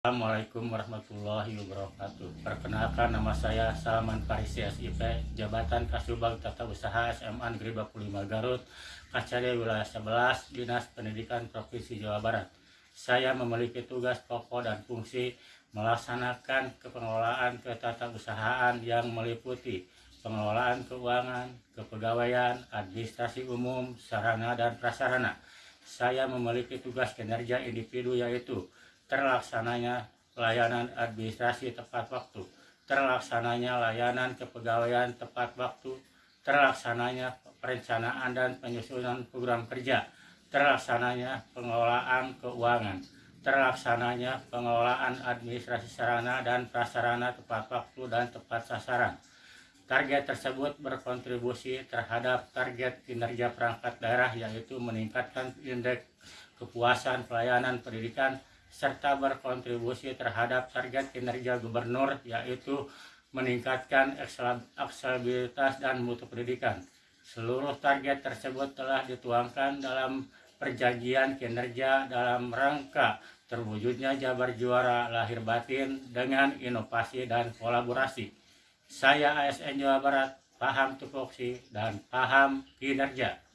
Assalamualaikum warahmatullahi wabarakatuh. Perkenalkan nama saya Salman Farisi SIP, Jabatan Kasubag Tata Usaha SMA Negeri 25 Garut, Kacari Wilayah 11, Dinas Pendidikan Provinsi Jawa Barat. Saya memiliki tugas pokok dan fungsi melaksanakan kepengelolaan ketatabusahaan yang meliputi pengelolaan keuangan, kepegawaian, administrasi umum, sarana dan prasarana. Saya memiliki tugas kinerja individu yaitu terlaksananya layanan administrasi tepat waktu, terlaksananya layanan kepegawaian tepat waktu, terlaksananya perencanaan dan penyusunan program kerja, terlaksananya pengelolaan keuangan, terlaksananya pengelolaan administrasi sarana dan prasarana tepat waktu dan tepat sasaran. Target tersebut berkontribusi terhadap target kinerja perangkat daerah yaitu meningkatkan indeks kepuasan pelayanan pendidikan serta berkontribusi terhadap target kinerja gubernur yaitu meningkatkan aksesibilitas dan mutu pendidikan. Seluruh target tersebut telah dituangkan dalam perjanjian kinerja dalam rangka terwujudnya Jabar Juara lahir batin dengan inovasi dan kolaborasi. Saya ASN Jawa Barat, paham tupoksi dan paham kinerja.